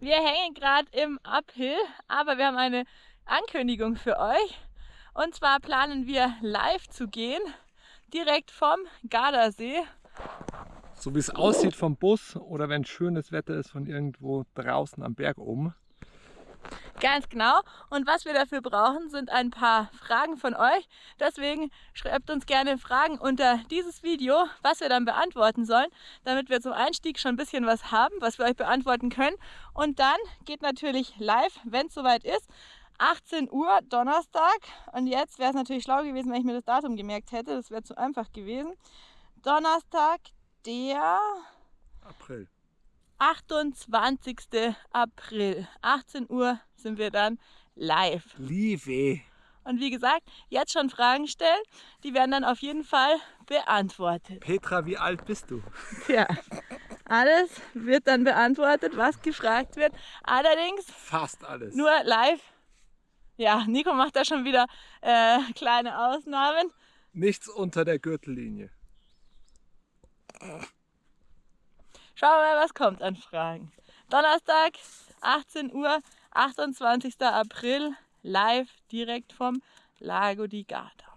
Wir hängen gerade im Uphill, aber wir haben eine Ankündigung für euch. Und zwar planen wir live zu gehen, direkt vom Gardasee. So wie es aussieht vom Bus oder wenn schönes Wetter ist von irgendwo draußen am Berg oben. Ganz genau. Und was wir dafür brauchen, sind ein paar Fragen von euch. Deswegen schreibt uns gerne Fragen unter dieses Video, was wir dann beantworten sollen, damit wir zum Einstieg schon ein bisschen was haben, was wir euch beantworten können. Und dann geht natürlich live, wenn es soweit ist, 18 Uhr Donnerstag. Und jetzt wäre es natürlich schlau gewesen, wenn ich mir das Datum gemerkt hätte. Das wäre zu einfach gewesen. Donnerstag, der April. 28. April. 18 Uhr sind wir dann live. Liebe. Und wie gesagt, jetzt schon Fragen stellen, die werden dann auf jeden Fall beantwortet. Petra, wie alt bist du? Tja, alles wird dann beantwortet, was gefragt wird. Allerdings Fast alles. nur live. Ja, Nico macht da schon wieder äh, kleine Ausnahmen. Nichts unter der Gürtellinie. Schauen wir mal, was kommt an Fragen. Donnerstag, 18 Uhr, 28. April, live direkt vom Lago di Garda.